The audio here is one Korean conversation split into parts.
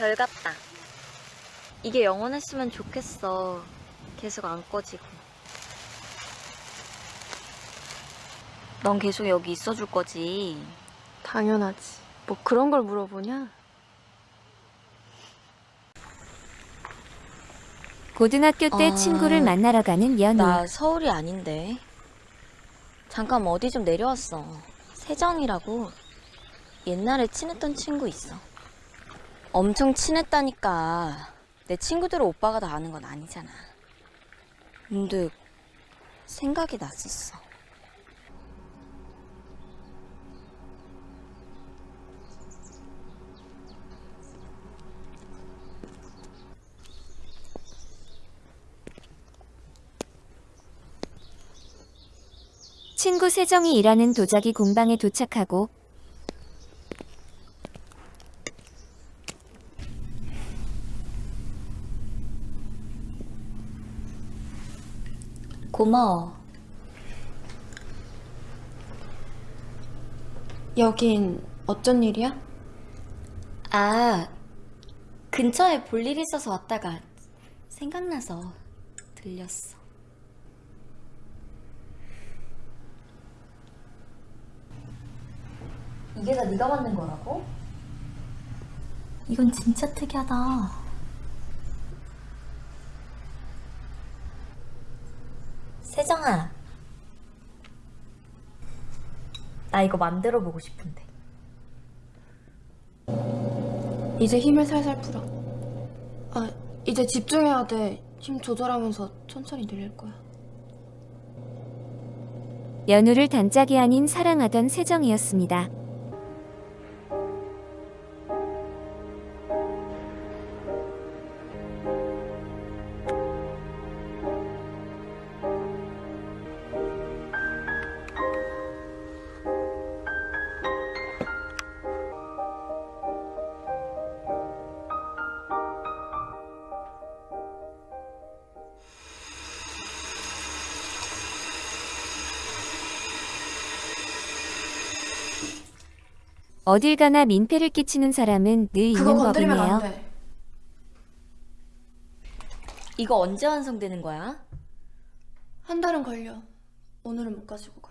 별 같다. 이게 영원했으면 좋겠어. 계속 안 꺼지고. 넌 계속 여기 있어줄 거지. 당연하지. 뭐 그런 걸 물어보냐? 고등학교 때 아, 친구를 만나러 가는 연우. 나 서울이 아닌데. 잠깐 어디 좀 내려왔어. 세정이라고. 옛날에 친했던 친구 있어. 엄청 친했다니까. 내 친구들을 오빠가 다 아는 건 아니잖아. 문득 생각이 났었어. 친구 세정이 일하는 도자기 공방에 도착하고 고마워. 여긴 어쩐 일이야? 아, 근처에 볼 일 있어서 왔다가 생각나서 들렸어. 이게 다 네가 만든 거라고? 이건 진짜 특이하다. 세정아, 나 이거 만들어 보고 싶은데. 이제 힘을 살살 풀어. 아, 이제 집중해야 돼. 힘 조절하면서 천천히 늘릴 거야. 연우를 단짝이 아닌 사랑하던 세정이었습니다. 어딜 가나 민폐를 끼치는 사람은 늘 있는 법이네요. 이거 언제 완성되는 거야? 한 달은 걸려. 오늘은 못 가지고 가.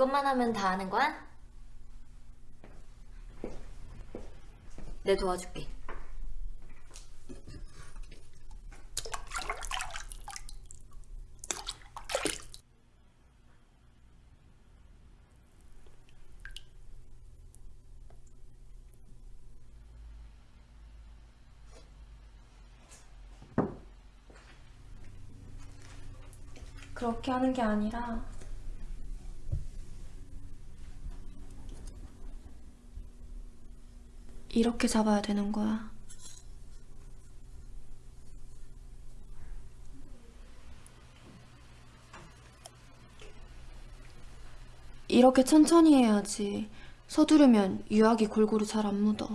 그것만 하면 다 하는 거야? 내 도와줄게. 그렇게 하는 게 아니라 이렇게 잡아야 되는 거야. 이렇게 천천히 해야지. 서두르면 유약이 골고루 잘 안 묻어.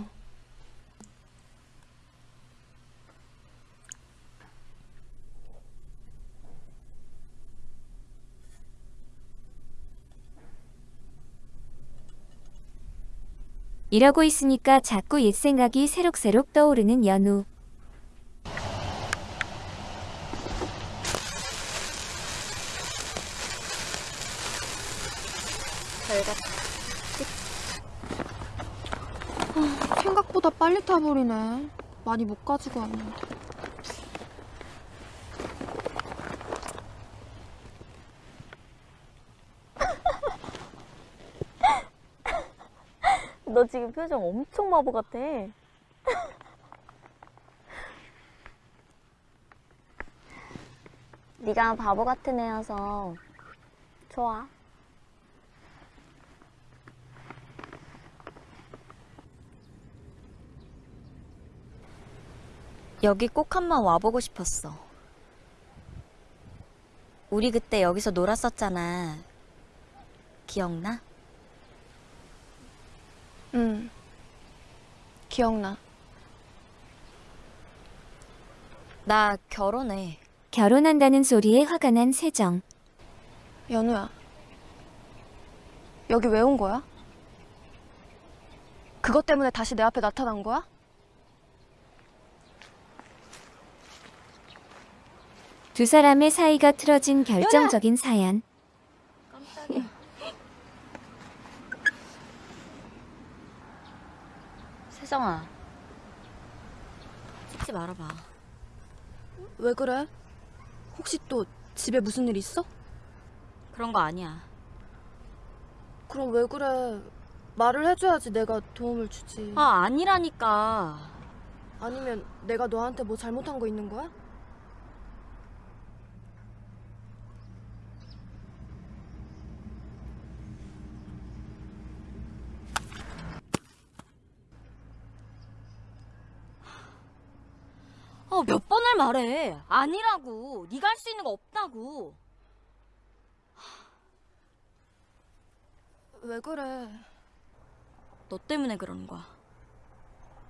이러고 있으니까 자꾸 옛 생각이 새록새록 떠오르는 연우. 별 같다. 생각보다 빨리 타버리네. 많이 못 가지고 왔는데. 너 지금 표정 엄청 마보 같아. 네가 바보 같은 애여서 좋아. 여기 꼭 한번 와보고 싶었어. 우리 그때 여기서 놀았었잖아. 기억나? 응. 기억나. 나 결혼해. 결혼한다는 소리에 화가 난 세정. 연우야. 여기 왜 온 거야? 그것 때문에 다시 내 앞에 나타난 거야? 두 사람의 사이가 틀어진 결정적인 사연. 깜짝이야. 세정아. 찍지 말아봐. 왜 그래? 혹시 또 집에 무슨 일 있어? 그런 거 아니야. 그럼 왜 그래? 말을 해줘야지 내가 도움을 주지. 아, 아니라니까. 아니면 내가 너한테 뭐 잘못한 거 있는 거야? 어, 말해. 아니라고. 네가 할 수 있는 거 없다고. 왜 그래? 너 때문에 그러는 거야.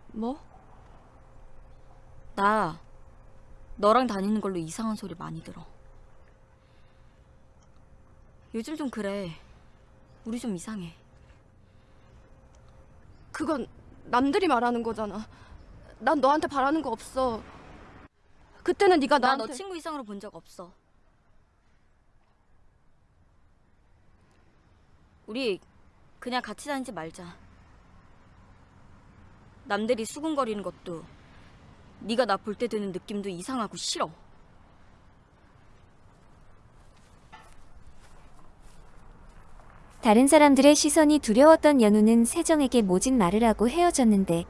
뭐? 나 너랑 다니는 걸로 이상한 소리 많이 들어. 요즘 좀 그래. 우리 좀 이상해. 그건 남들이 말하는 거잖아. 난 너한테 바라는 거 없어. 그때는 네가 나 나한테 너 친구 이상으로 본 적 없어. 우리 그냥 같이 다니지 말자. 남들이 수군거리는 것도 네가 나 볼 때 드는 느낌도 이상하고 싫어. 다른 사람들의 시선이 두려웠던 연우는 세정에게 모진 말을 하고 헤어졌는데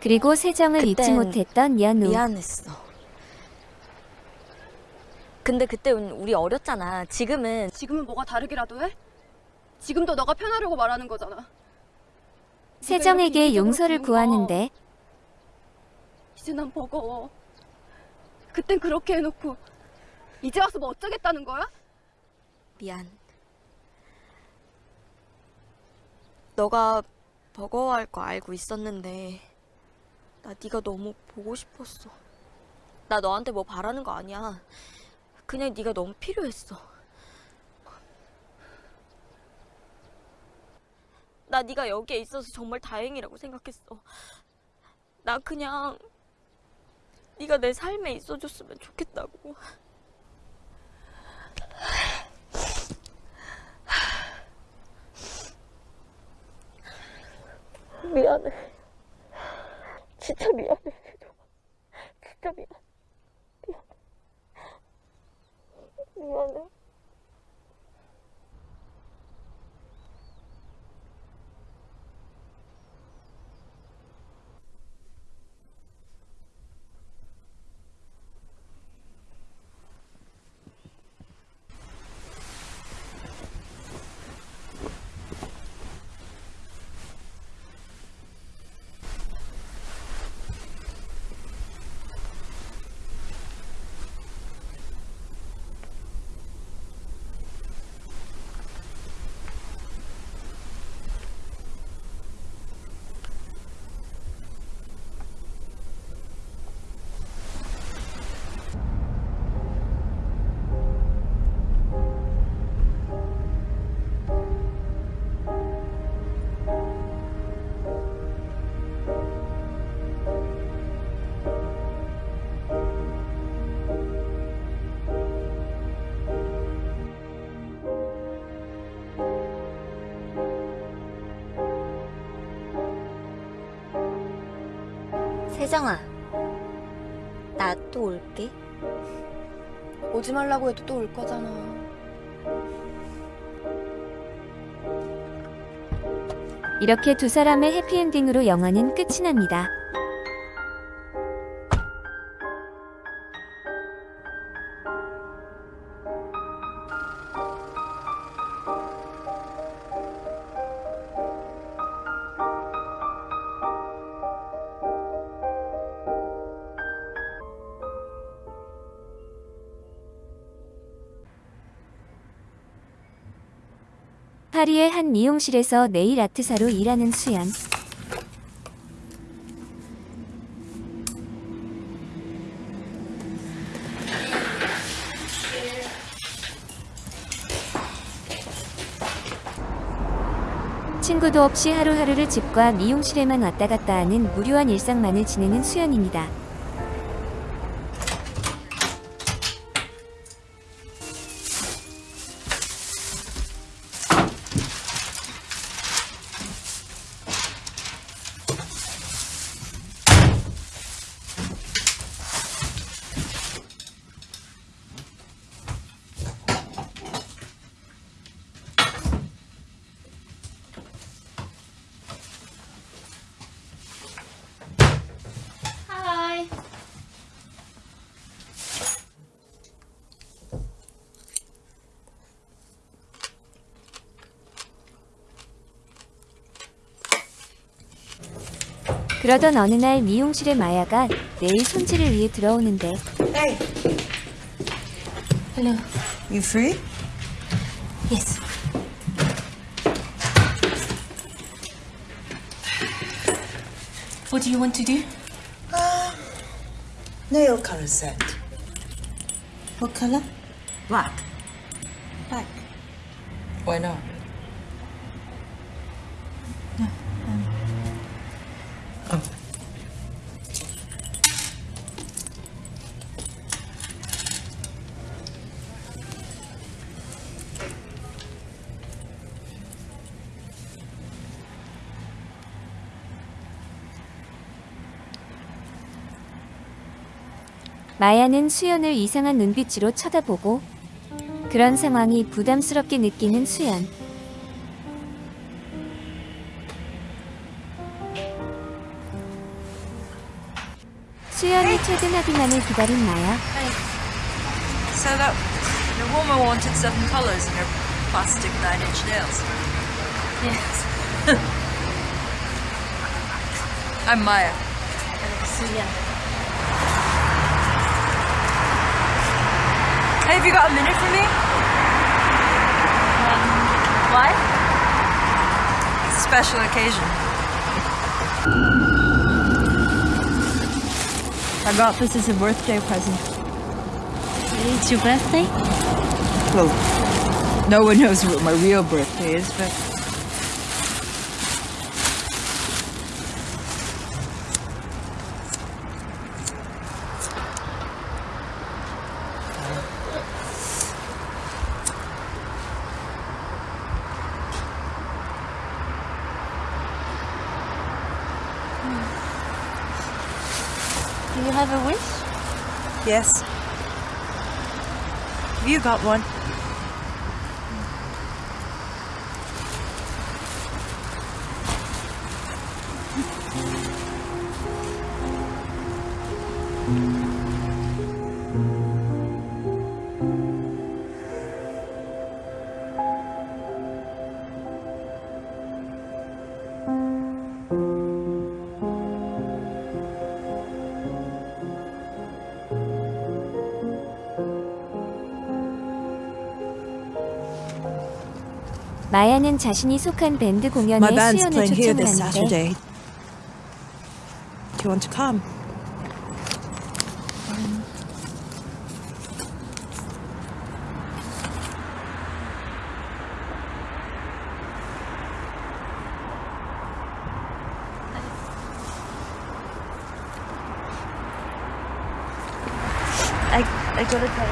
그리고 세정을 잊지 못했던 연우. 미안했어. 근데 그때 우리 어렸잖아. 지금은 지금은 뭐가 다르기라도 해? 지금도 너가 편하려고 말하는 거잖아. 세정에게 용서를. 구하는데 이제 난 버거워. 그땐 그렇게 해놓고 이제 와서 뭐 어쩌겠다는 거야? 미안. 너가 버거워할 거 알고 있었는데 나 네가 너무 보고 싶었어. 나 너한테 뭐 바라는 거 아니야. 그냥 네가 너무 필요했어. 나 네가 여기에 있어서 정말 다행이라고 생각했어. 나 그냥 네가 내 삶에 있어줬으면 좋겠다고. 미안해. 진짜 미안해. 진짜 미안. 미안. 미안해. 세정아, 나 또 올게. 오지 말라고 해도 또 올 거잖아. 이렇게 두 사람의 해피엔딩으로 영화는 끝이 납니다. 파리의 한 미용실에서 네일 아트사로 일하는 수연. 친구도 없이 하루하루를 집과 미용실에만 왔다 갔다 하는 무료한 일상만을 지내는 수연입니다. 그러던 어느 날 미용실에 마야가 네일 손질을 위해 들어오는데 Hey, Hello. you free? Yes. What do you want to do? Nail color set. What color? Black. Black. Why not? 마야는 수연을 이상한 눈빛으로 쳐다보고 그런 상황이 부담스럽게 느끼는 수연. 수연이 퇴근하기만을 기다린 마야. So that your woman wanted seven colours in her plastic nine-inch nails. Yes. I'm Maya. Suya. Hey, have you got a minute for me? Um, why? It's a special occasion. I got this as a birthday present. It's your birthday? Well, no one knows what my real birthday is, but Do you have a wish? Yes. Have you got one? 마야는 자신이 속한 밴드 공연에 My band's 수연을 playing here this 초청하는데 Saturday. Do you want to come? I I gotta tell.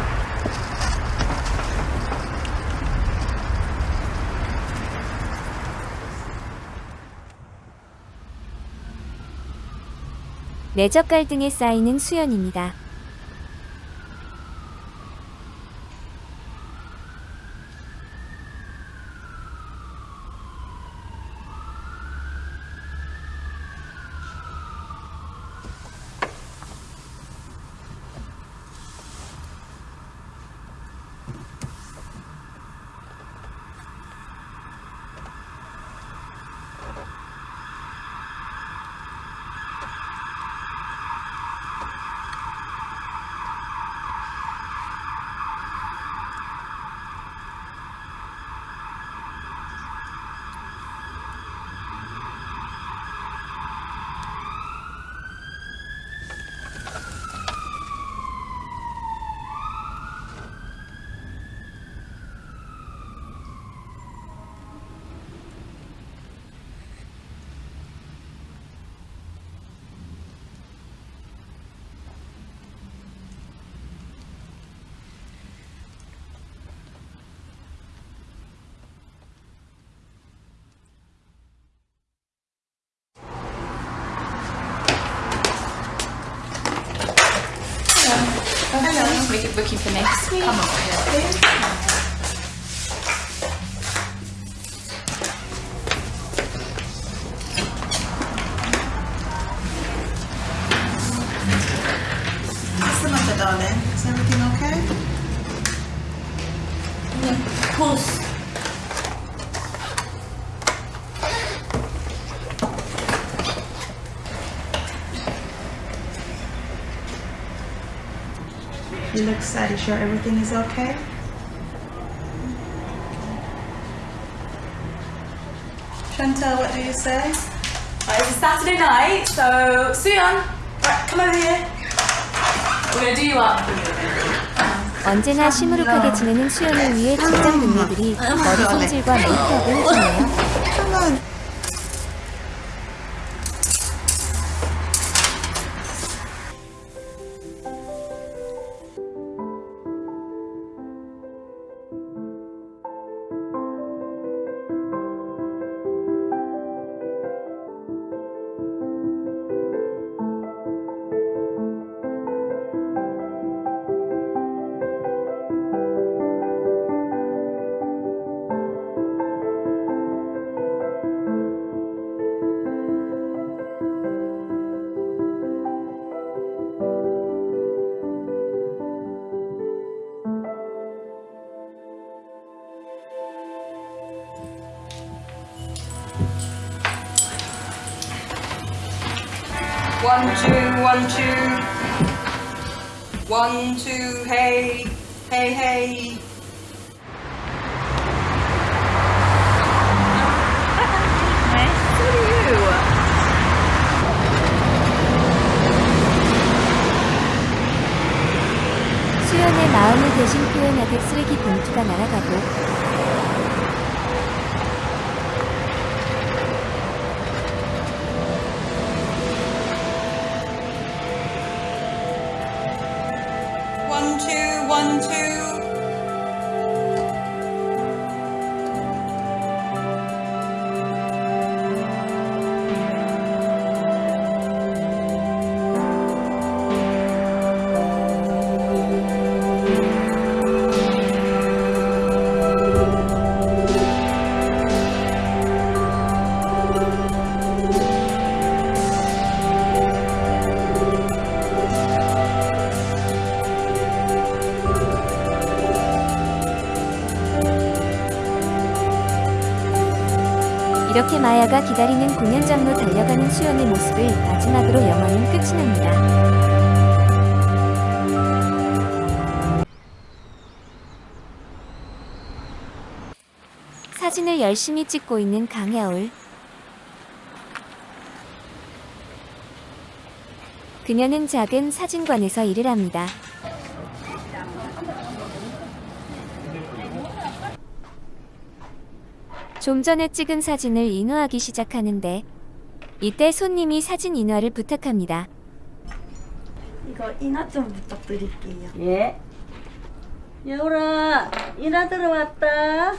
내적 갈등에 쌓이는 수연입니다. make it book you for next week. Come on. sure everything is okay? Chantal, what do you say? Right, it's a Saturday night, so Suyeon, right, come over here. We're gonna do you up. 언제나 시무룩하게 지내는 수연을 위해 직장 동료들이 머리 손질과 메이크업을 해주네요. One, two, one, two. One, two, hey, hey, hey. 수연의 마음을 대신 표현하듯 쓰레기 봉투가 날아가고 마야가 기다리는 공연장로 달려가는 수연의 모습을 마지막으로 영화는 끝이 납니다. 사진을 열심히 찍고 있는 강야올. 그녀는 작은 사진관에서 일을 합니다. 좀 전에 찍은 사진을 인화하기 시작하는데 이때 손님이 사진 인화를 부탁합니다. 이거 인화 좀 부탁드릴게요. 예. 여울아, 인화 들어왔다.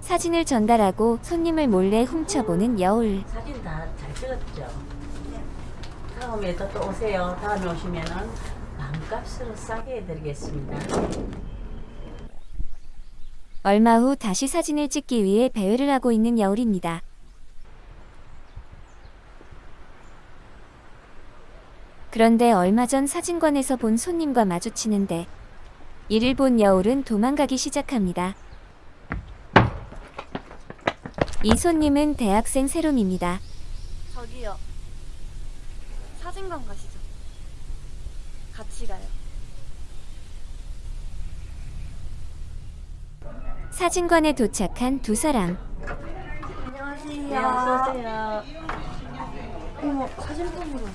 사진을 전달하고 손님을 몰래 훔쳐보는 여울. 사진 다잘 찍었죠? 다음에 또, 또 오세요. 다음에 오시면은 마음값으로 싸게 해드리겠습니다. 얼마 후 다시 사진을 찍기 위해 배회를 하고 있는 여울입니다. 그런데 얼마 전 사진관에서 본 손님과 마주치는데 이를 본 여울은 도망가기 시작합니다. 이 손님은 대학생 세롬입니다. 저기요. 사진관 가시죠. 같이 가요. 사진관에 도착한 두 사람. 네, 어서오세요. 어머, 사진관으로.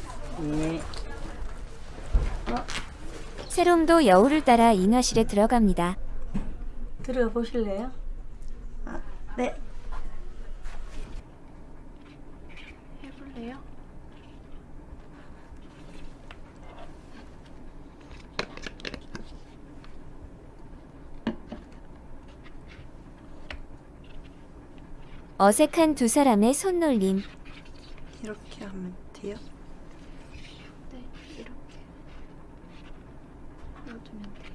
예. 세롬도 여울을 따라 인화실에 들어갑니다. 들어가 보실래요? 네. 해볼래요? 어색한 두 사람의 손놀림. 이렇게 하면 돼요? 네, 이렇게 넣어주면 돼요.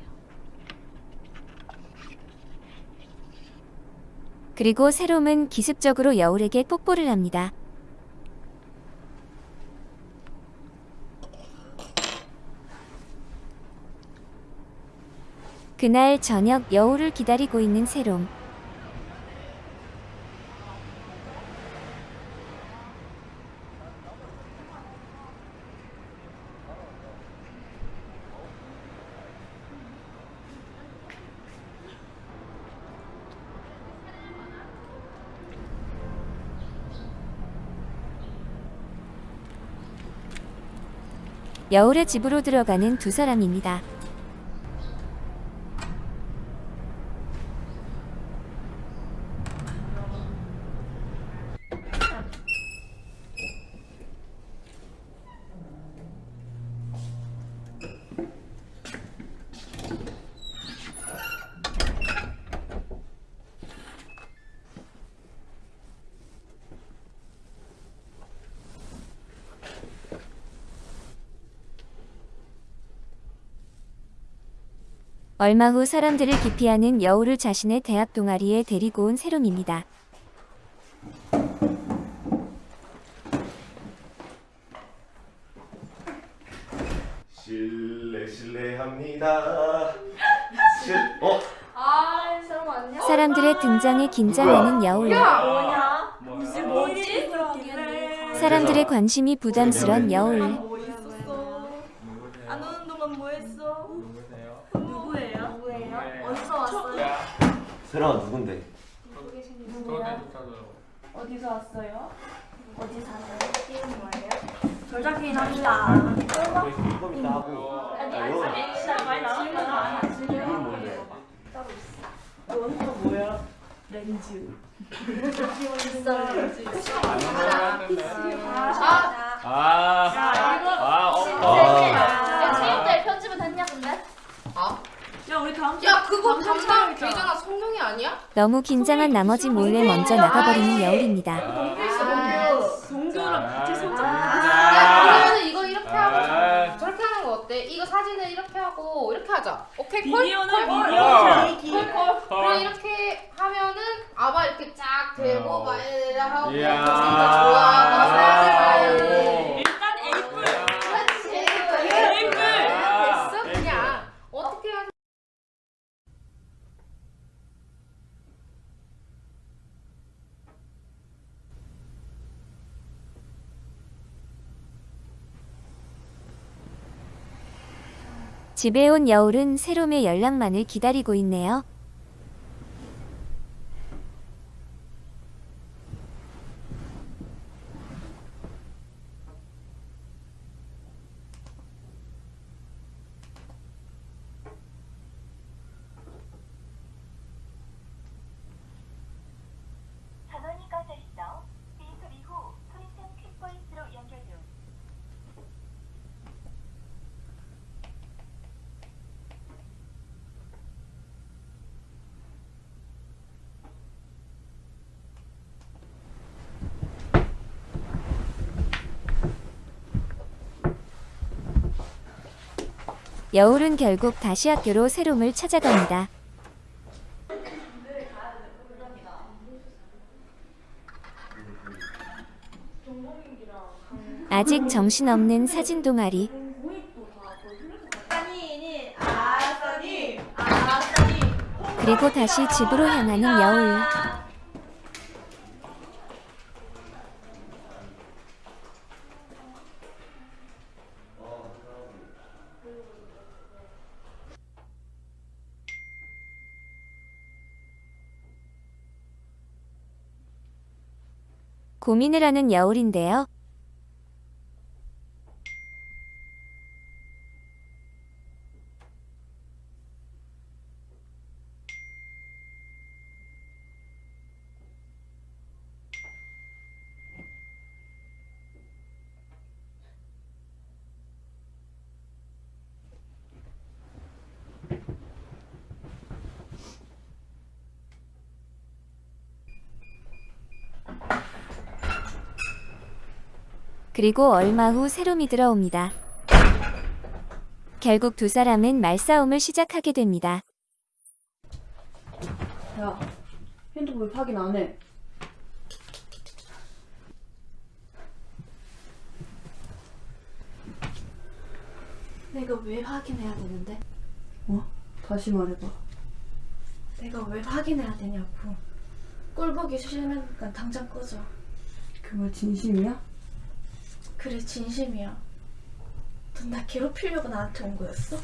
그리고 새롬은 기습적으로 여울에게 뽀뽀를 합니다. 그날 저녁 여울을 기다리고 있는 새롬. 여울의 집으로 들어가는 두 사람입니다. 얼마 후 사람들을 기피하는 여울을 자신의 대학 동아리에 데리고 온 새롬입니다. 실례 실례합니다. 실 어? 아, 새롬 안녕. 사람들의 등장에 긴장하는 여울. 뭐냐? 무슨 뭐지? 사람들의 관심이 부담스런 여울. 뭐 있었어? 안 오는 동안 뭐 했어? 누구예요? 누구예요? 어디서 왔어요? 세랑아 누군데? 누구야? 어디서 왔어요? 어디 사세요? 이름 뭐예요? 돌잡기 합니다. 이거 이따 하고. 아니, 아, 일단 많이 나왔잖아. 이건 뭔데? 넌또 뭐야? 렌즈. 아, 아, 어, 아. 체육대회 편집은 했냐 근데? 야, 우리 다음 주. 야 그거 담당 걔잖아 성룡이 아니야? 너무 긴장한 나머지 몰래 먼저 나가버리는 여울입니다. 동규랑 같이 손잡고 아. 그러면 이거 이렇게 하고 아. 저렇게 하는 거 어때? 이거 사진을 이렇게 하고 이렇게 하자. 오케이 콜? 비디오는 콜? 비디오. 콜 콜. 그럼 이렇게 하면은 아바 이렇게 쫙 대고 어. 막 이렇게 하고 좋아. 나 사진 봐야지. 일단 에이플. 그렇지. 에이플. 됐어 그냥 어떻게 하자. 집에 온 여울은 새롬의 연락만을 기다리고 있네요. 전원이 꺼져 있어 비 소리 후 소리샘 퀵보이스로 연결 중. 여울은 결국 다시 학교로 새롬을 찾아갑니다. 아직 정신없는 사진 동아리. 그리고 다시 집으로 향하는 여울. 고민을 하는 여울인데요. 그리고 얼마 후 새롬이 들어옵니다. 결국 두 사람은 말싸움을 시작하게 됩니다. 야, 핸드폰 왜 확인 안 해? 내가 왜 확인해야 되는데? 어? 다시 말해봐. 내가 왜 확인해야 되냐고. 꼴 보기 싫으니까 당장 꺼져. 그 말 진심이야? 그래 진심이야. 넌 나 괴롭히려고 나한테 온 거였어?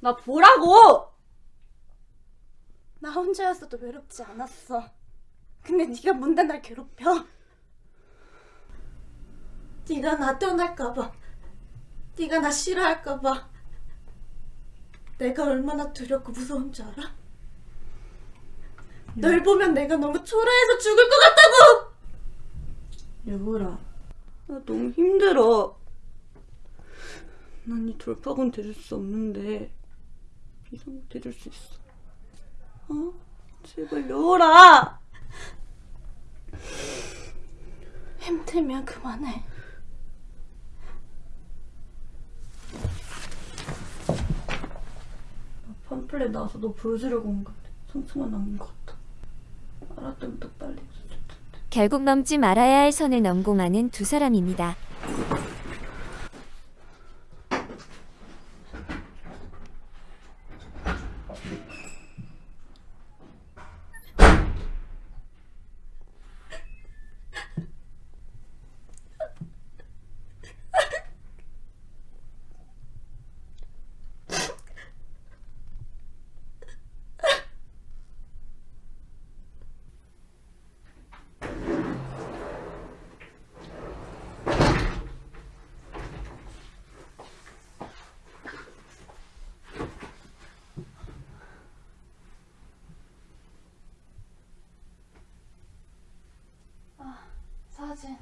나 보라고! 나 혼자였어도 외롭지 않았어. 근데 네가 뭔데 날 괴롭혀? 네가 나 떠날까봐. 네가 나 싫어할까봐. 내가 얼마나 두렵고 무서운 줄 알아? 널 보면 내가 너무 초라해서 죽을 것 같다고! 여보라, 나 너무 힘들어. 난 이 돌파군 돼줄 수 없는데 이상 돼줄 수 있어. 어? 제발 여보라! 힘들면 그만해. 팜플렛 나와서 너 보여주려고 온 건데 상처만 남긴 것 같아. 알았다면 더 빨리. 결국 넘지 말아야 할 선을 넘고 마는 두 사람입니다. 사진.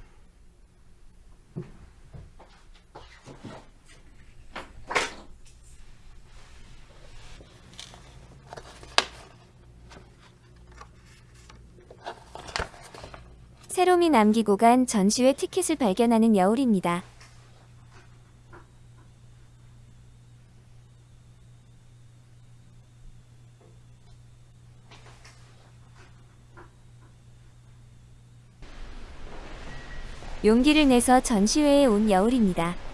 새롬이 남기고 간 전시회 티켓을 발견하는 여울입니다. 용기를 내서 전시회에 온 여울입니다.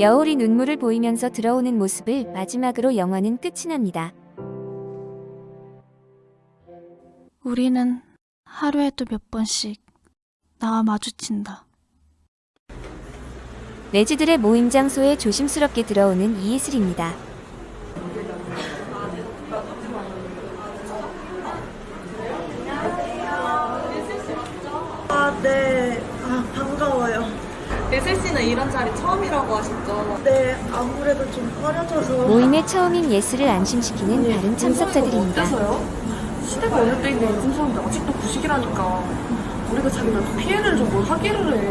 여울이 눈물을 보이면서 들어오는 모습을 마지막으로 영화는 끝이 납니다. 우리는 하루에도 몇 번씩 나와 마주친다. 레지들의 모임 장소에 조심스럽게 들어오는 이예슬입니다. 아, 네. 아, 반가워요. 예슬 씨는 이런 자리 처음이라고 하셨죠? 네, 아무래도 좀 꺼려져서. 모임의 처음인 예슬을 안심시키는 다른 참석자들입니다. 시대가 어느 때인데 요즘 사람들 아직도 구식이라니까. 우리가 자기들 피해를 좀뭘 하기를 해.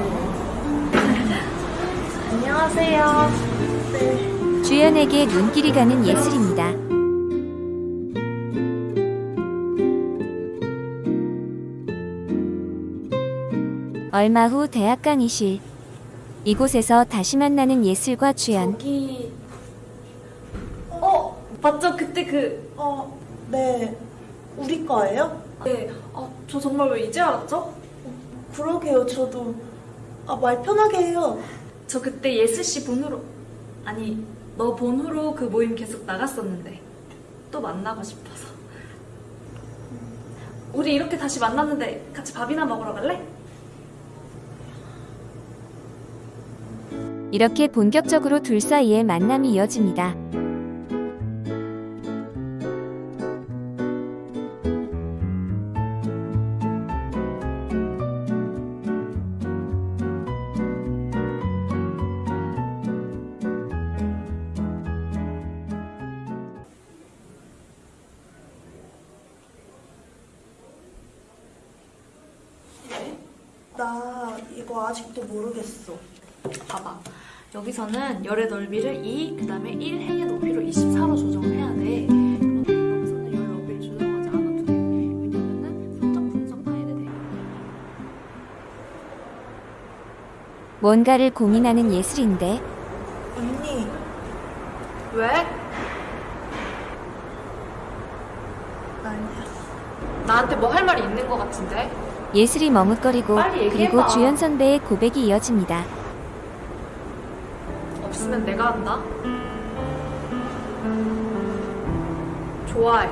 안녕하세요. 주연에게 눈길이 가는 예슬입니다. 얼마 후 대학 강의실. 이곳에서 다시 만나는 예슬과 주연. 여기 어 맞죠 그때 그 어, 네. 우리 거예요? 네. 아, 저 정말 왜 이제 알았죠? 그러게요, 저도. 아, 말 편하게 해요. 저 그때 예슬 씨 본으로 아니 너 본으로 그 모임 계속 나갔었는데 또 만나고 싶어서 우리 이렇게 다시 만났는데 같이 밥이나 먹으러 갈래? 이렇게 본격적으로 둘 사이의 만남이 이어집니다. 여기서는 열의 넓이를 2, 그 다음에 1 해의 높이로 24로 조정을 해야 돼. 뭔가를 고민하는 예슬인데 언니, 왜? 아니야. 나한테 뭐 할 말이 있는 것 같은데? 예슬이 머뭇거리고. 그리고 주연 선배의 고백이 이어집니다. 없으면 내가 한다. 좋아해.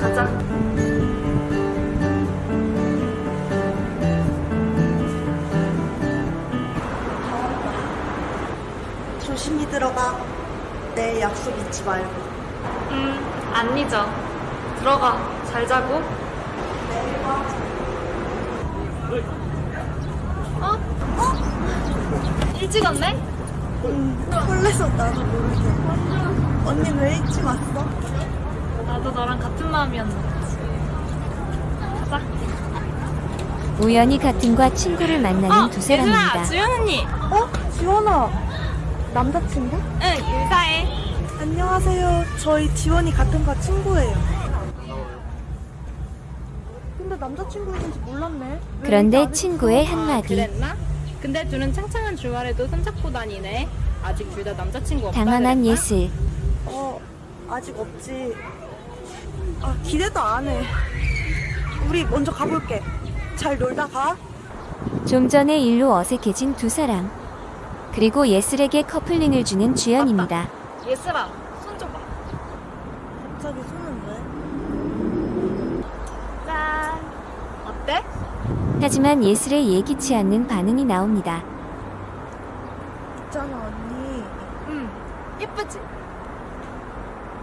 가자. 조심히 들어가. 내 약속 잊지 말고. 음, 안 잊어. 들어가. 잘 자고. 어? 어? 일찍 왔네? 응, 설레서 나도 모르게. 언니는 왜 일찍 왔어? 나도 너랑 같은 마음이었는데. 가자. 우연히 같은 과 친구를 만나는 두 사람입니다. 어, 주연 언니. 어? 지원아. 남자친구? 응, 인사해. 안녕하세요. 저희 지원이 같은 과 친구예요. 근데 남자친구인지 몰랐네. 그런데 친구의 한마디 그랬나? 근데 둘은 창창한 주말에도 손잡고 다니네. 아직 둘 다 남자친구 없다 당황한 그랬나? 예슬. 어, 아직 없지. 아, 기대도 안 해. 우리 먼저 가볼게. 잘 놀다 가. 좀 전에 일로 어색해진 두 사람. 그리고 예슬에게 커플링을 주는 주연입니다. 예슬아, 손 좀 봐. 갑자기 손은 왜? 짠. 어때? 하지만 예슬의 예기치 않는 반응이 나옵니다. 있잖아, 언니. 응. 예쁘지?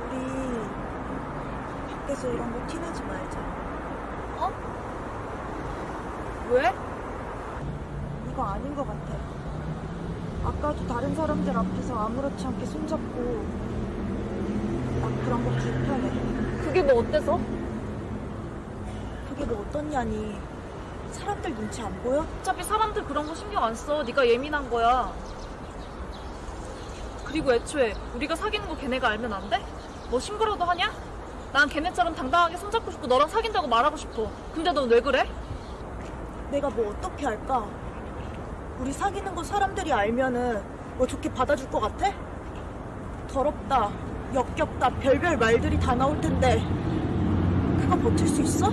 우리 밖에서 이런 거 티내지 말자. 어? 왜? 이거 아닌 것 같아. 아까도 다른 사람들 앞에서 아무렇지 않게 손잡고 난 그런 거 불편해. 그게 뭐 어때서? 그게 뭐 어떻냐니. 사람들 눈치 안 보여? 어차피 사람들 그런 거 신경 안 써. 네가 예민한 거야. 그리고 애초에 우리가 사귀는 거 걔네가 알면 안 돼? 뭐 신고라도 하냐? 난 걔네처럼 당당하게 손잡고 싶고 너랑 사귄다고 말하고 싶어. 근데 넌 왜 그래? 내가 뭐 어떻게 할까? 우리 사귀는 거 사람들이 알면은 뭐 좋게 받아줄 것 같아? 더럽다, 역겹다, 별별 말들이 다 나올 텐데 그거 버틸 수 있어?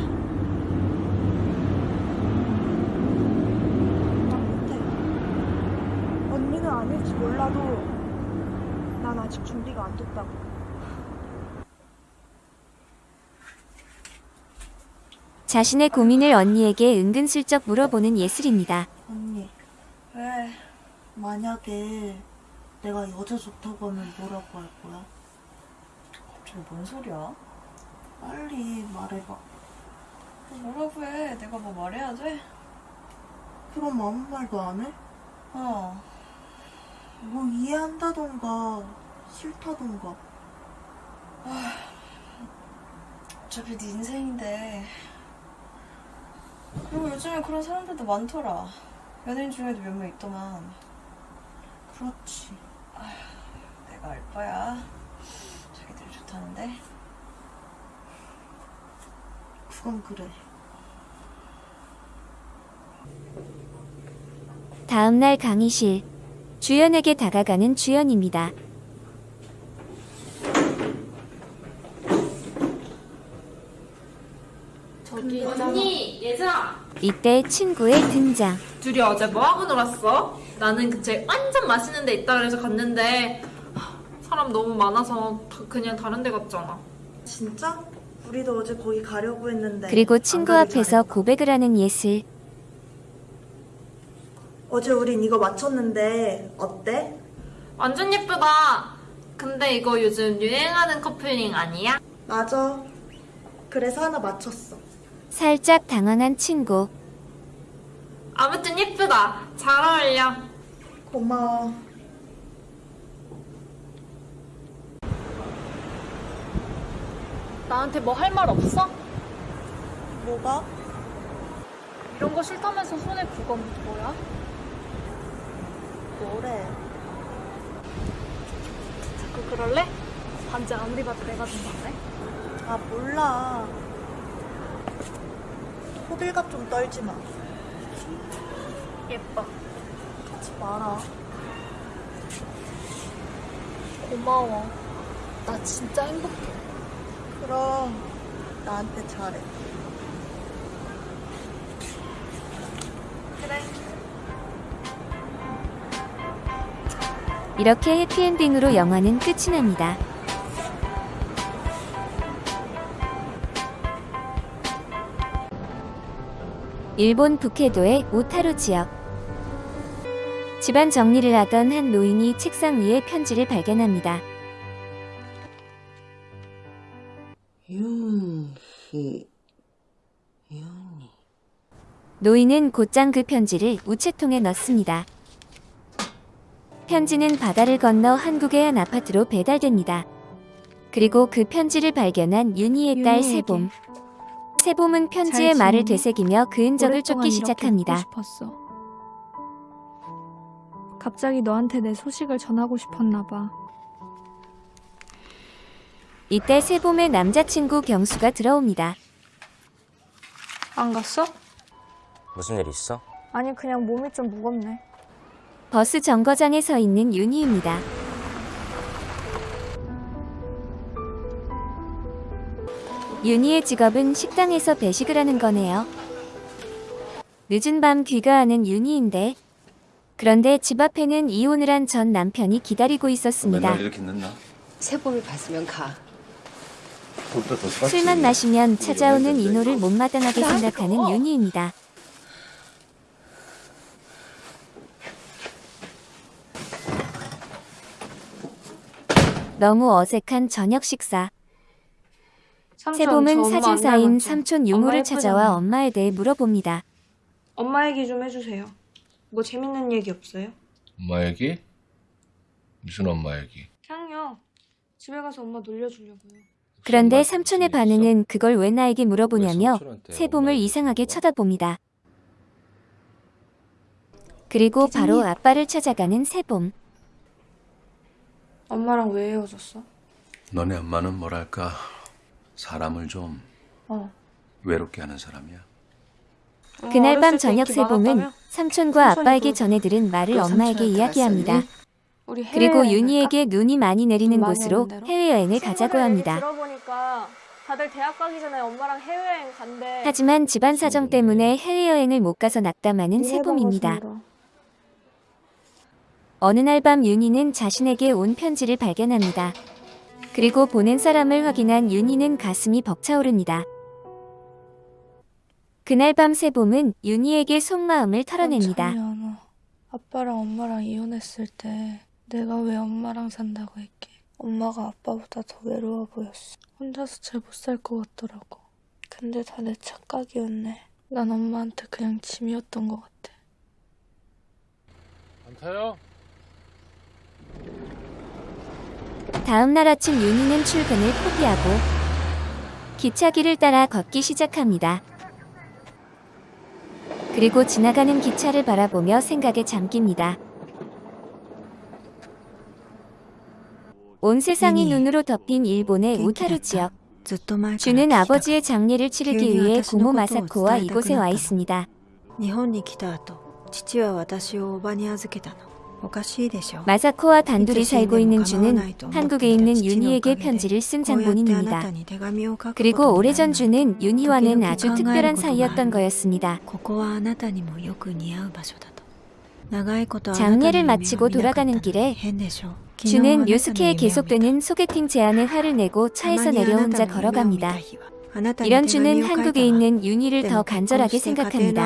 난 못해. 언니는 몰라도 난 아직 준비가 안 됐다고. 자신의 고민을 언니에게 은근슬쩍 물어보는 예슬입니다. 언니, 왜 만약에 내가 여자 좋다고 하면 뭐라고 할 거야? 갑자기 뭔 소리야? 빨리 말해봐. 뭐라고 해? 내가 뭐 말해야 돼? 그럼 아무 말도 안 해? 어. 뭐 이해한다던가 싫다던가. 어차피 네 인생인데. 그리고 요즘에 그런 사람들도 많더라. 연예인 중에도 몇 명 있더만. 그렇지. 내가 알 바야. 자기들이 좋다는데. 그건 그래. 다음날 강의실. 주연에게 다가가는 주연입니다. 저기 언니, 예슬아. 이때 친구의 등장. 둘이 어제 뭐 하고 놀았어? 나는 그제 완전 맛있는 데 있다 그래서 갔는데 하, 사람 너무 많아서 다 그냥 다른 데 갔잖아. 진짜? 우리도 어제 거기 가려고 했는데. 그리고 안 친구 앞에서. 고백을 하는 예슬. 어제 우린 이거 맞췄는데 어때? 완전 예쁘다. 근데 이거 요즘 유행하는 커플링 아니야? 맞아. 그래서 하나 맞췄어. 살짝 당황한 친구. 아무튼 예쁘다. 잘 어울려. 고마워. 나한테 뭐 할 말 없어? 뭐가? 이런 거 싫다면서 손에 그건 뭐야? 뭐래? 자꾸 그럴래? 반지 아무리 봐도 내가 준 건데. 아 몰라. 호들갑 좀 떨지 마. 예뻐. 하지 마라. 고마워. 나 진짜 행복해. 그럼 나한테 잘해. 그래. 이렇게 해피엔딩으로 영화는 끝이 납니다. 일본 북해도의 오타루 지역. 집안 정리를 하던 한 노인이 책상 위에 편지를 발견합니다. 윤희 윤희 노인은 곧장 그 편지를 우체통에 넣습니다. 편지는 바다를 건너 한국의 한 아파트로 배달됩니다. 그리고 그 편지를 발견한 윤희의 딸 윤희에게. 세봄. 세봄은 편지의 잘 말을? 되새기며 그 흔적을 쫓기 시작합니다. 갑자기 너한테 내 소식을 전하고 싶었나 봐. 이때 세봄의 남자친구 경수가 들어옵니다. 안 갔어? 무슨 일 있어? 아니 그냥 몸이 좀 무겁네. 버스 정거장에 서 있는 윤희입니다. 윤희의 직업은 식당에서 배식을 하는 거네요. 늦은 밤 귀가하는 윤희인데 그런데 집 앞에는 이혼을 한 전 남편이 기다리고 있었습니다. 이렇게 늦나? 세봄이 봤으면 가. 술만 마시면 찾아오는 인호를 못마땅하게 생각하는 윤희입니다. 너무 어색한 저녁 식사. 세봄은 사진 사인 삼촌 유모를 찾아와 엄마에 대해 물어봅니다. 엄마 얘기 좀 해주세요. 뭐 재밌는 얘기 없어요? 엄마 얘기? 무슨 엄마 얘기? 그냥요. 집에 가서 엄마 놀려주려고요. 그런데 삼촌의 반응은 그걸 왜 나에게 물어보냐며 세봄을 이상하게 쳐다봅니다. 그리고 바로 아빠를 찾아가는 세봄. 엄마랑 왜 헤어졌어? 너네 엄마는 뭐랄까 사람을 좀 어. 외롭게 하는 사람이야. 그날 밤 저녁 많았다며? 삼촌과 아빠에게 그- 전해 들은 말을 그 엄마에게 이야기합니다. 그리고 윤희에게 눈이 많이 내리는 곳으로? 해외여행을 가자고 합니다. 들어보니까 다들 대학 가기 전에 엄마랑 해외여행 간대. 하지만 집안 사정 때문에 해외여행을 못 가서 낙담하는 세봄입니다. 어느 날 밤 윤희는 자신에게 온 편지를 발견합니다. 그리고 보낸 사람을 확인한 윤희는 가슴이 벅차오릅니다. 그날 밤 세봄은 윤희에게 속마음을 털어냅니다. 작년 아빠랑 엄마랑 이혼했을 때 내가 왜 엄마랑 산다고 했게. 엄마가 아빠보다 더 외로워 보였어. 혼자서 잘 못 살 것 같더라고. 근데 다 내 착각이었네. 난 엄마한테 그냥 짐이었던 것 같아. 안 타요? 다음 날 아침 윤희는 출근을 포기하고 기차길을 따라 걷기 시작합니다. 그리고 지나가는 기차를 바라보며 생각에 잠깁니다. 온 세상이 눈으로 덮인 일본의 오타루 지역. 주는 아버지의 장례를 치르기 위해 고모 마사코와 이곳에 와 있습니다. 日本に来た後父は私をおばに預けたのおかしいでしょ 마사코와 단둘이 살고 있는 준은 한국에 있는 윤희에게 편지를 쓴 장본인입니다. 그리고 오래전 준은 윤희와는 아주 특별한 사이였던 거였습니다. 장례를 마치고 돌아가는 길에 준은 요스케에 계속되는 소개팅 제안에 화를 내고 차에서 내려 혼자 걸어갑니다. 이런 준은 한국에 있는 윤희를 더 간절하게 생각합니다.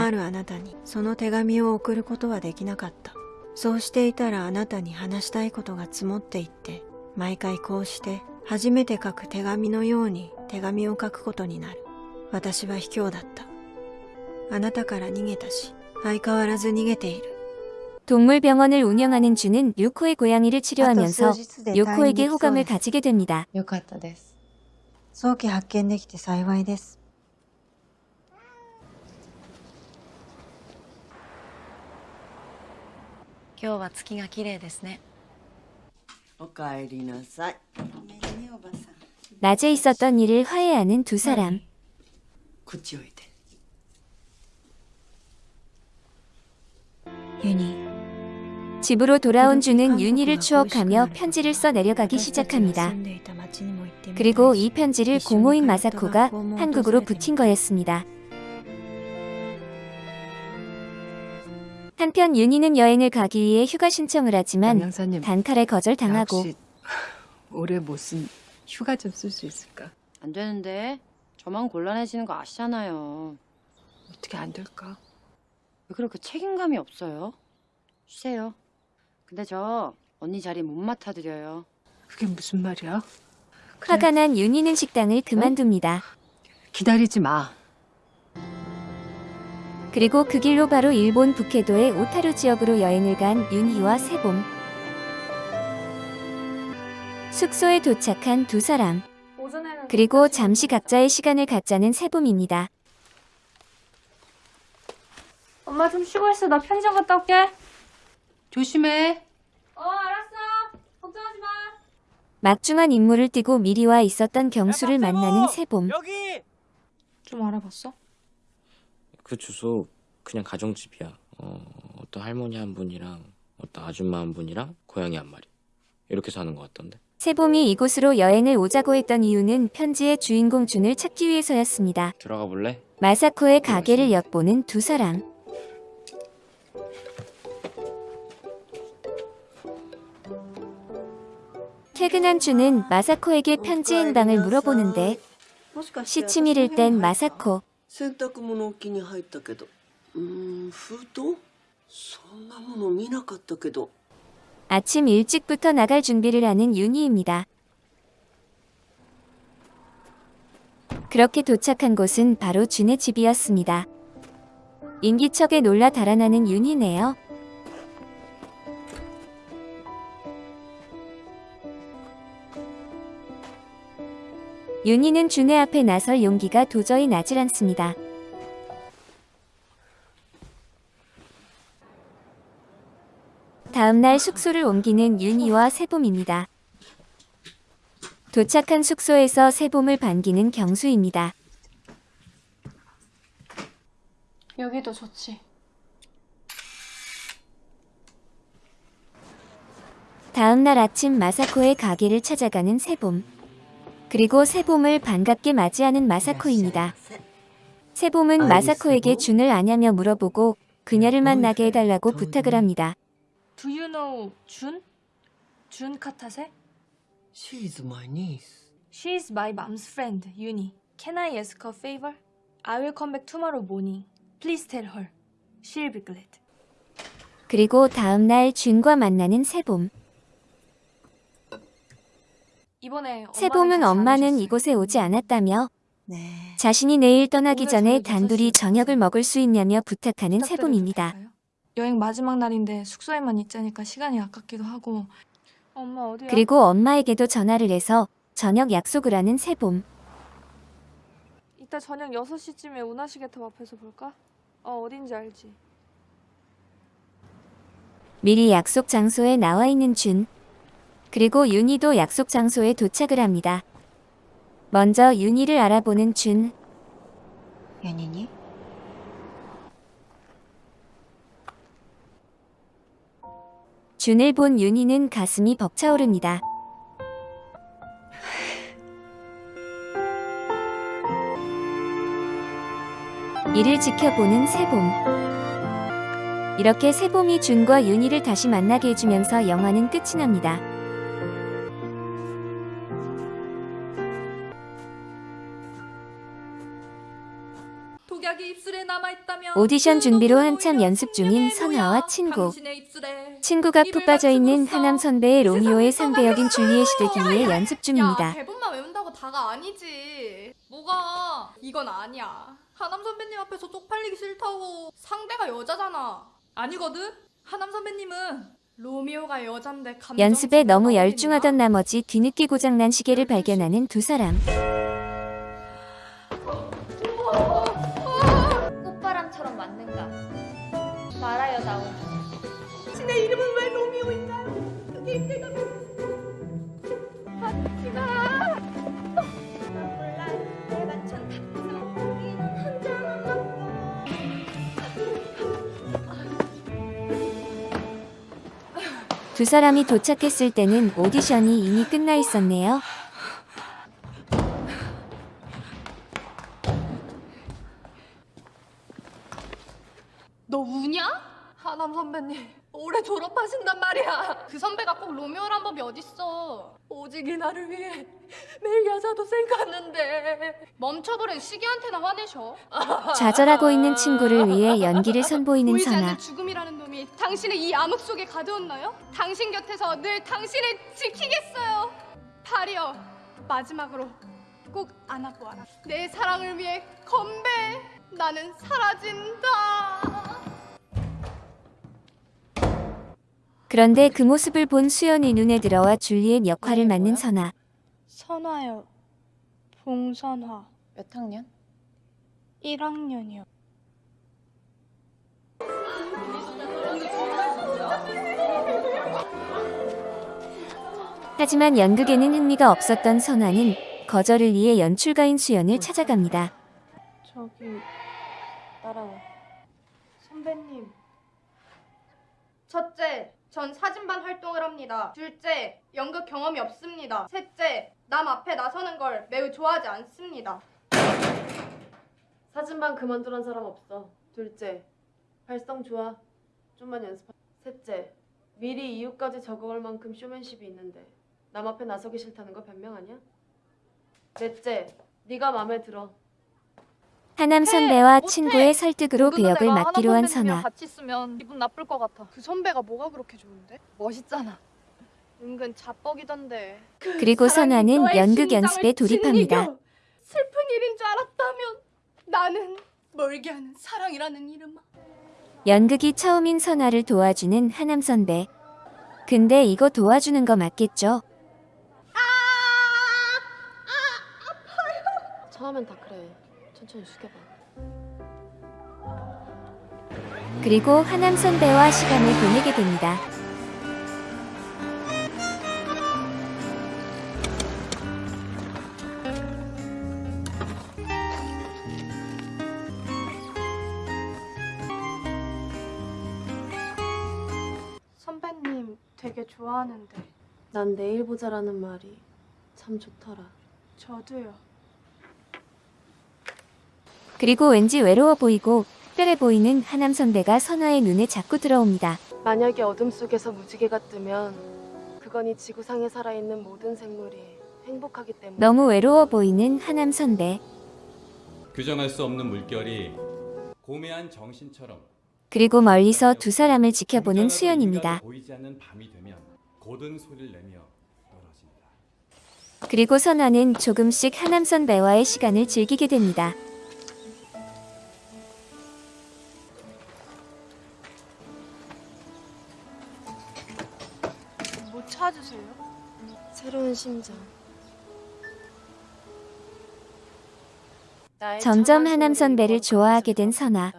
あるあなたにその手紙を送ることはできなかったそうしていたらあなたに話したいことが積もっていって毎回こうして初めて書く手紙のように手紙を書くことになる私は卑怯だったあなたから逃げたし相変わらず逃げている 동물병원을 운영하는 주는 류코의 고양이를 치료하면서 아또数日で 류코에게 退院できそう 호감을 です 가지게 됩니다. よかったです。 早期発見できて幸いです 今日は月が綺麗ですねおかえりなさい 낮에 있었던 일을 화해하는 두 사람. こっちおいでユニ 집으로 돌아온 준은 윤희를 추억하며 편지를 써 내려가기 私たちが 시작합니다. 住んでいた町にも行ってみたい 그리고 이 편지를 고모인 마사코가 한국으로 붙인 거였습니다. 한편 윤희는 여행을 가기 위해 휴가 신청을 하지만 단칼에 거절당하고 혹시 올해 무슨 휴가 좀 쓸 수 있을까? 안 되는데 저만 곤란해지는 거 아시잖아요. 어떻게 안 될까? 왜 그렇게 책임감이 없어요? 쉬세요. 근데 저 언니 자리 못 맡아드려요. 그게 무슨 말이야? 화가 난 윤희는 식당을 그만둡니다. 기다리지 마. 그리고 그 길로 바로 일본 북해도의 오타루 지역으로 여행을 간 윤희와 세봄. 숙소에 도착한 두 사람. 그리고 잠시 각자의 시간을 갖자는 세봄입니다. 엄마 좀 쉬고 있어. 나 편의점 갔다 올게. 조심해. 어, 알았어. 걱정하지 마. 막중한 임무를 띠고 미리 와 있었던 경수를 만나는 세봄. 좀 알아봤어? 그 주소 그냥 가정집이야. 어, 어떤 할머니 한 분이랑 어떤 아줌마 한 분이랑 고양이 한 마리. 이렇게 사는 것 같던데. 세봄이 이곳으로 여행을 오자고 했던 이유는 편지의 주인공 준을 찾기 위해서였습니다. 들어가 볼래? 마사코의 가게를 엿보는 두 사람. 퇴근한 준은 마사코에게 편지 행방을 물어보는데 시치미를 뗀 마사코. 洗濯物置きに入ったけどうーん封筒そんなもの見なかったけど 아침 일찍부터 나갈 준비를 하는 윤희입니다. 그렇게 도착한 곳은 바로 준의 집이었습니다. 인기척에 놀라 달아나는 윤희네요. 윤희는 준의 앞에 나설 용기가 도저히 나질 않습니다. 다음날 숙소를 옮기는 윤희와 세봄입니다. 도착한 숙소에서 세봄을 반기는 경수입니다. 여기도 좋지. 다음날 아침 마사코의 가게를 찾아가는 세봄. 그리고 세봄을 반갑게 맞이하는 마사코입니다. 세봄은 마사코에게 준을 아냐며 물어보고 그녀를 만나게 해달라고 부탁을 합니다. Do you know 준? 준 카타세? She's my niece She's my mom's friend, Yuni. Can I ask a favor? I will come back tomorrow morning. Please tell her. She'll be glad. 그리고 다음날 준과 만나는 세봄. 이번에 세봄은 엄마는 이곳에 오지 않았다며 자신이 내일 떠나기 전에 단둘이 저녁을 먹을 수 있냐며 부탁하는 세봄입니다. 여행 마지막 날인데 숙소에만 있자니까 시간이 아깝기도 하고. 엄마 어디야? 그리고 엄마에게도 전화를 해서 저녁 약속을 하는 세봄. 이따 저녁 6시쯤에 운하시계탑 앞에서 볼까? 어, 어딘지 알지. 미리 약속 장소에 나와 있는 준. 그리고 윤희도 약속 장소에 도착을 합니다. 먼저 윤희를 알아보는 준. 윤희니? 준을 본 윤희는 가슴이 벅차오릅니다. 이를 지켜보는 세봄. 이렇게 세봄이 준과 윤희를 다시 만나게 해주면서 영화는 끝이 납니다. 오디션 준비로 한참 연습 중인 선아와 친구. 친구가 푹 빠져있는 하남 선배의 로미오의 상대 역인 줄리엣이 되기 위해 연습 중입니다. 야, 대본만 외운다고 다가 아니지. 뭐가? 이건 아니야. 하남 선배님 앞에서 쪽팔리기 싫다고. 상대가 여자잖아. 아니거든? 하남 선배님은 로미오가 여잔데 연습에 너무 열중하던 나머지 뒤늦게 고장난 시계를 발견하는 두 사람. 이름은 왜 로미오인가요? 그게 내가 받지마 두 사람이 도착했을 때는 오디션이 이미 끝나 있었네요. 너 우냐? 하남 선배님 올해 졸업하신단 말이야. 그 선배가 꼭 로미오란 법이 어딨어? 오직 이 나를 위해 매일 여자도 생각하는데. 멈춰버린 시기한테나 화내셔. 좌절하고 있는 친구를 위해 연기를 선보이는 보이지 선아. 않는 죽음이라는 놈이 당신의 이 암흑 속에 가두었나요? 당신 곁에서 늘 당신을 지키겠어요. 파리여 마지막으로 꼭 안아보아라. 내 사랑을 위해 건배. 나는 사라진다 그런데 그 모습을 본 수연이 눈에 들어와 줄리엣 역할을 맡는 선아. 선화요. 봉선화. 몇 학년? 1학년이요. 하지만 연극에는 흥미가 없었던 선아는 거절을 위해 연출가인 수연을 찾아갑니다. 저기 따라와. 선배님. 첫째, 전 사진반 활동을 합니다. 둘째, 연극 경험이 없습니다. 셋째, 남 앞에 나서는 걸 매우 좋아하지 않습니다. 사진반 그만두란 사람 없어. 둘째, 발성 좋아. 좀만 연습하. 셋째, 미리 이유까지 적어갈 만큼 쇼맨십이 있는데 남 앞에 나서기 싫다는 거 변명 아니야? 넷째, 네가 마음에 들어. 하남 선배와 친구의 설득으로 그 역을 맡기로 한 선아. 같이 있으면 기분 나쁠 것 같아. 그 선배가 뭐가 그렇게 좋은데? 멋있잖아. 은근 자뻑이던데. 그리고 선아는 연극 연습에 돌입합니다. 짓이겨. 슬픈 일인 줄 알았다면 나는 멀게 하는 사랑이라는 이름아. 연극이 처음인 선아를 도와주는 하남 선배. 근데 이거 도와주는 거 맞겠죠? 처음엔 다 그래. 천천히 숙여봐. 그리고 하남 선배와 시간을 보내게 됩니다. 선배님 되게 좋아하는데. 난 내일 보자라는 말이 참 좋더라. 저도요. 그리고 왠지 외로워 보이고 특별해 보이는 하남 선배가 선아의 눈에 자꾸 들어옵니다. 만약에 어둠 속에서 무지개가 뜨면 그건 이 지구상에 살아있는 모든 생물이 행복하기 때문에 너무 외로워 보이는 하남 선배. 규정할 수 없는 물결이 고매한 정신처럼 그리고 멀리서 두 사람을 지켜보는 수연입니다. 보이지 않는 밤이 되면 고든 소리를 내며 떨어진다. 그리고 선아는 조금씩 하남 선배와의 시간을 즐기게 됩니다. 심장. 나의 점점 하남 선배를 좋아하게 된 선아.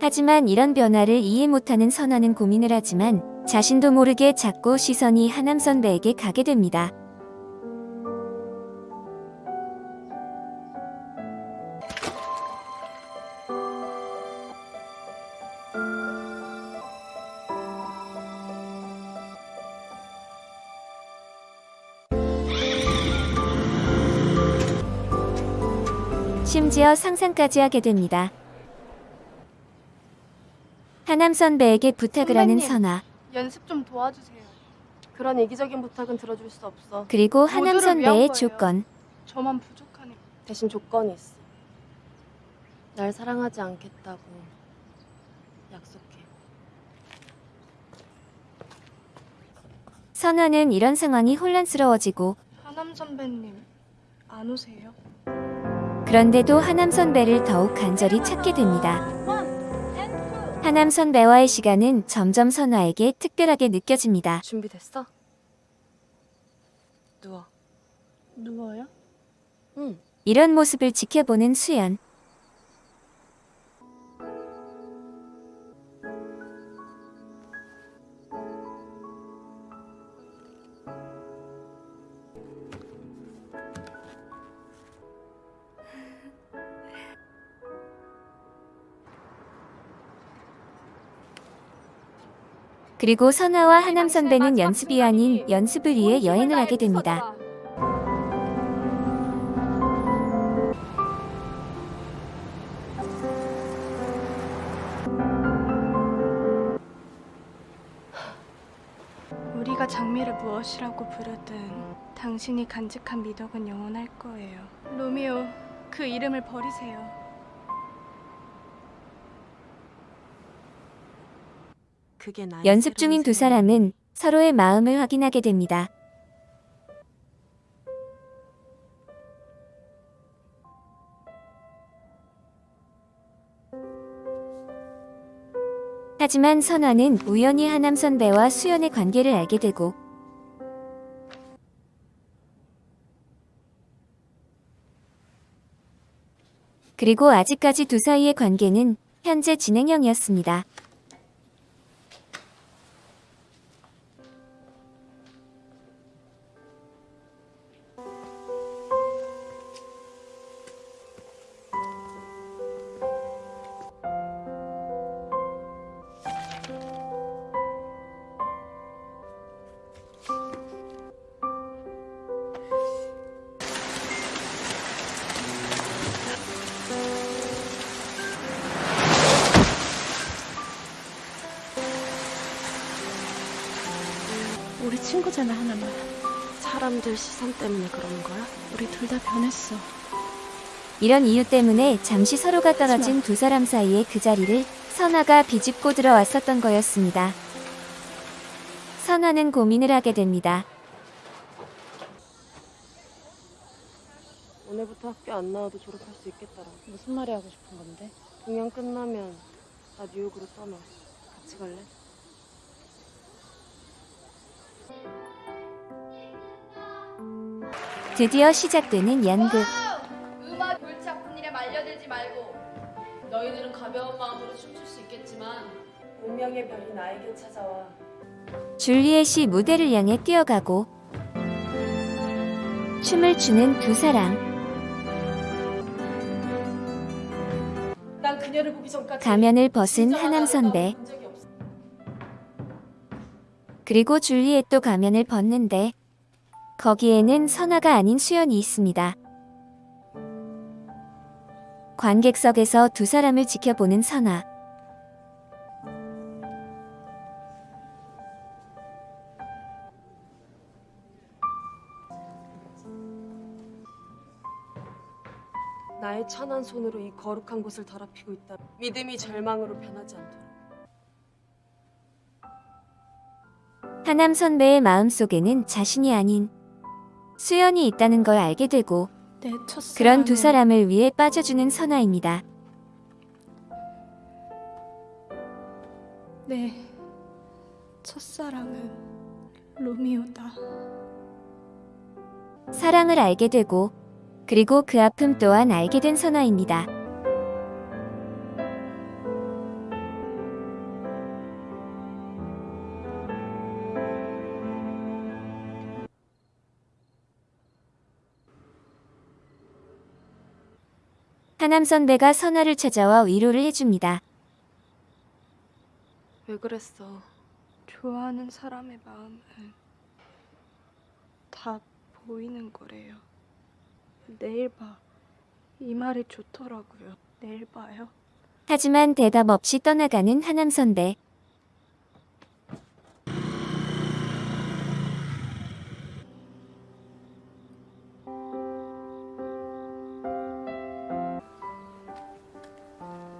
하지만 이런 변화를 이해 못하는 선아는 고민을 하지만 자신도 모르게 자꾸 시선이 하남 선배에게 가게 됩니다. 심지어 상상까지 하게 됩니다. 하남 선배에게 부탁을 하는 선배님. 선아. 연습 좀 도와주세요. 그런 이기적인 부탁은 들어줄 수 없어. 그리고 하남 모두를 위한 선배의 거예요. 조건. 저만 부족하네. 대신 조건이 있어. 날 사랑하지 않겠다고 약속해. 선아는 이런 상황이 혼란스러워지고 하남 선배님 안 오세요? 그런데도 하남 선배를 더욱 간절히 찾게 됩니다. 하남 선배와의 시간은 점점 선아에게 특별하게 느껴집니다. 준비됐어? 누워. 누워요? 응. 이런 모습을 지켜보는 수연. 그리고 선아와 하남 선배는 연습이 아닌 연습을 위해 여행을 하게 됩니다. 우리가 장미를 무엇이라고 부르든 당신이 간직한 미덕은 영원할 거예요. 로미오, 그 이름을 버리세요. 그게 나의 연습 중인 두 사람은 서로의 마음을 확인하게 됩니다. 하지만 선화는 우연히 하남 선배와 수연의 관계를 알게 되고 그리고 아직까지 두 사이의 관계는 현재 진행형이었습니다. 시선 때문에 그러는 거야? 우리 둘 다 변했어. 이런 이유 때문에 잠시 서로가 떨어진 두 사람 사이의 그 자리를 선화가 비집고 들어왔었던 거였습니다. 선화는 고민을 하게 됩니다. 오늘부터 학교 안 나와도 졸업할 수 있겠더라. 무슨 말이 하고 싶은 건데? 동양 끝나면 나 뉴욕으로 떠나. 같이 갈래? 드디어 시작되는 연극. 음악 골치 일에 말려들지 말고 너희들은 가벼운 마음으로 춤출 수 있겠지만 운명의 별이 나에게 찾아와. 줄리엣이 무대를 향해 뛰어가고 춤을 추는 두 사람. 가면을 벗은 하남 선배. 그리고 줄리엣도 가면을 벗는데 거기에는 선화가 아닌 수연이 있습니다. 관객석에서 두 사람을 지켜보는 선화. 나의 찬한 손으로 이 거룩한 곳을 더럽히고 있다. 믿음이 절망으로 변하지 않도록. 하남 선배의 마음속에는 자신이 아닌 수연이 있다는 걸 알게 되고 그런 두 사람을 위해 빠져주는 선화입니다. 내 첫사랑은 로미오다. 사랑을 알게 되고 그리고 그 아픔 또한 알게 된 선화입니다. 하남 선배가 선화를 찾아와 위로를 해줍니다. 왜 그랬어? 좋아하는 사람의 마음은 다 보이는 거래요. 내일 봐. 이 말이 좋더라고요. 내일 봐요. 하지만 대답 없이 떠나가는 하남 선배.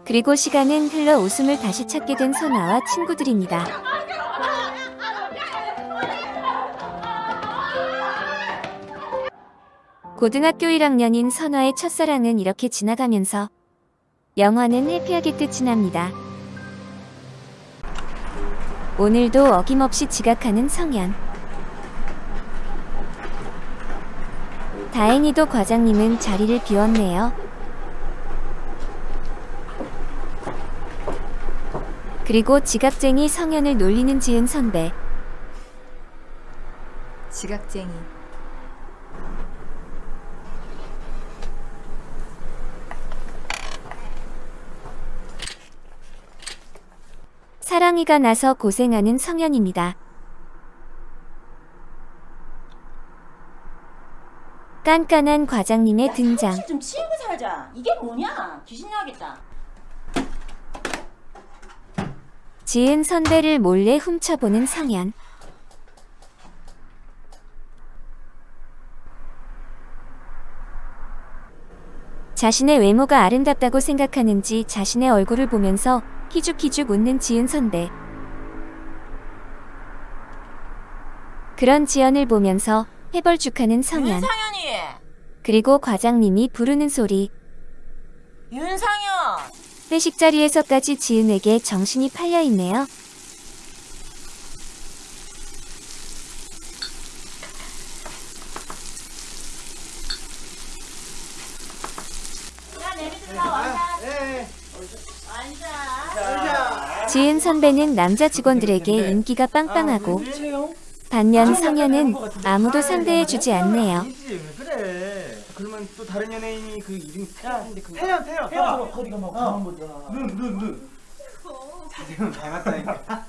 그리고 시간은 흘러 웃음을 다시 찾게 된 선아와 친구들입니다. 고등학교 1학년인 선화의 첫사랑은 이렇게 지나가면서 영화는 해피하게 끝이 납니다. 오늘도 어김없이 지각하는 성현. 다행히도 과장님은 자리를 비웠네요. 그리고 지각쟁이 성현을 놀리는 지은 선배. 지각쟁이. 사랑이가 나서 고생하는 성현입니다. 깐깐한 과장님의 등장. 좀 치우고 살자. 이게 뭐냐? 귀신 나겠다. 지은 선배를 몰래 훔쳐보는 성현. 자신의 외모가 아름답다고 생각하는지 자신의 얼굴을 보면서 키죽키죽 웃는 지은 선배. 그런 지연을 보면서 해벌죽하는 성현. 윤상현이. 그리고 과장님이 부르는 소리. 윤상현. 회식 자리에서까지 지은에게 정신이 팔려 있네요. 지은 선배는 남자 직원들에게 인기가 빵빵하고 반면 성현은 아무도 상대해 주지 않네요. 다른 연예인이 그 이름이 태연인데 그 태연, 태연. 태연 거기 가면 가만 보자. 눈, 눈, 눈. 자세는 닮았다니까.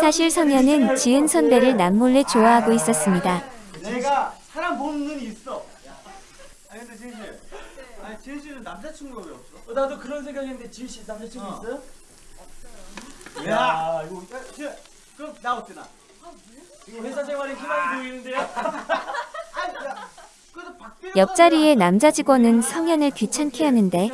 사실 성현은 지은 선배를 남몰래 좋아하고 있었습니다. 내가 사람 보는 눈이 있어. 아 근데 지은 씨, 아니 지은 씨는 남자친구가 왜 없어? 어, 나도 그런 생각했는데 지우 씨 남자친구 어. 있어요? 야, 이거 야, 지은, 그럼 나 어때 나? 이거 회사 생활에 희망이 보이는데요? 옆자리의 남자 직원은 성현을 귀찮게 하는데.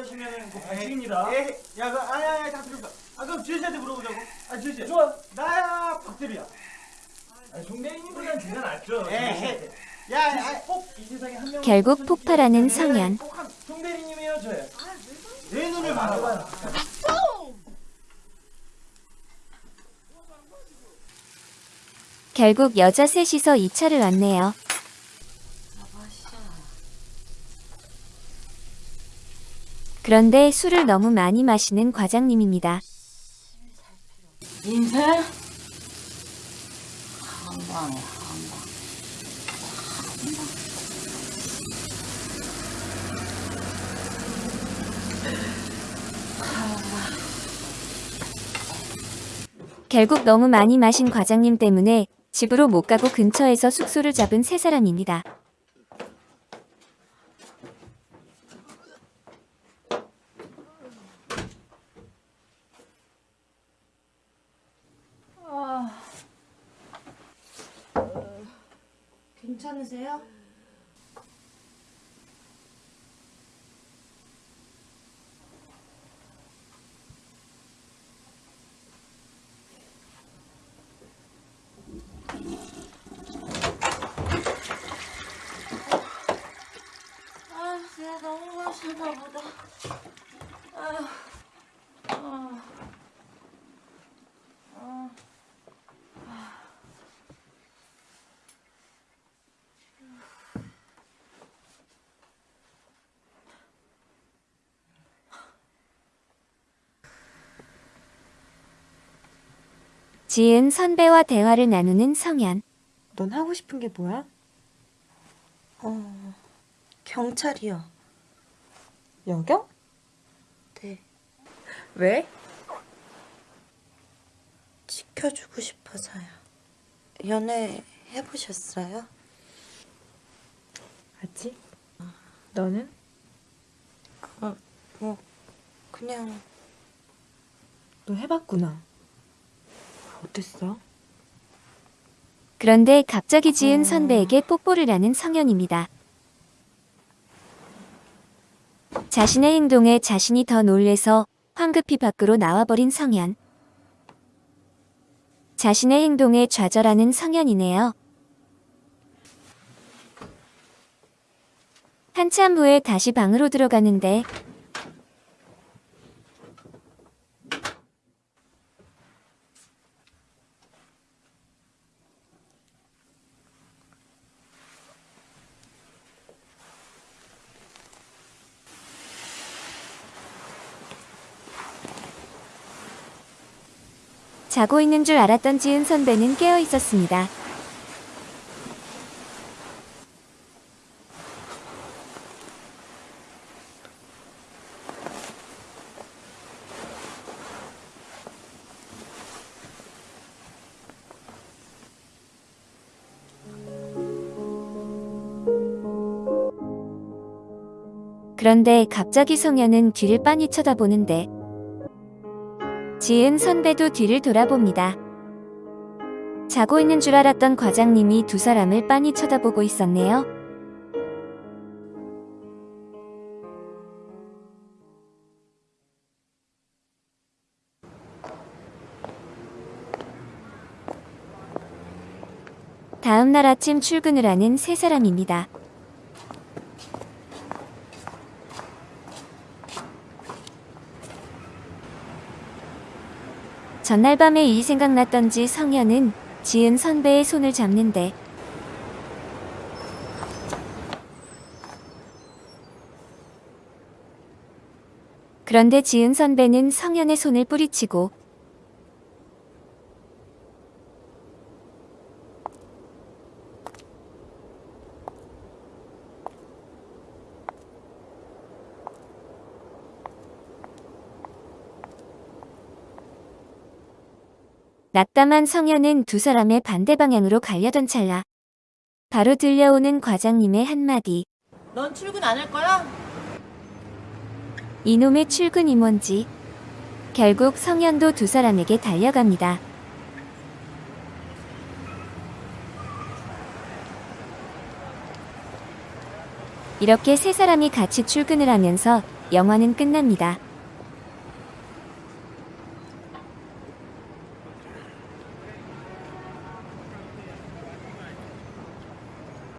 결국 폭발하는 성현. 결국 여자 셋이서 2차를 왔네요. 그런데 술을 너무 많이 마시는 과장님입니다. 인쇄? 한방에 한 방. 결국 너무 많이 마신 과장님 때문에 집으로 못 가고 근처에서 숙소를 잡은 세 사람입니다. 아, 괜찮으세요? 아, 내가 너무 마셨나 보다. 지은 선배와 대화를 나누는 성현. 넌 하고 싶은 게 뭐야? 어, 경찰이요. 여경? 네. 왜? 지켜주고 싶어서요. 연애 해보셨어요? 아직? 너는? 어, 뭐, 그냥. 너 해봤구나. 어땠어? 그런데 갑자기 지은 선배에게 뽀뽀를 하는 성현입니다. 자신의 행동에 자신이 더 놀래서 황급히 밖으로 나와버린 성현. 자신의 행동에 좌절하는 성현이네요. 한참 후에 다시 방으로 들어가는데 자고 있는 줄 알았던 지은 선배는 깨어 있었습니다. 그런데 갑자기 성현은 뒤를 빤히 쳐다보는데 지은 선배도 뒤를 돌아봅니다. 자고 있는 줄 알았던 과장님이 두 사람을 빤히 쳐다보고 있었네요. 다음 날 아침 출근을 하는 세 사람입니다. 전날 밤에 이 생각났던지 성현은 지은 선배의 손을 잡는데 그런데 지은 선배는 성현의 손을 뿌리치고 낙담한 성현은 두 사람의 반대 방향으로 가려던 찰나 바로 들려오는 과장님의 한마디 넌 출근 안 할 거야? 이놈의 출근이 뭔지 결국 성현도 두 사람에게 달려갑니다. 이렇게 세 사람이 같이 출근을 하면서 영화는 끝납니다.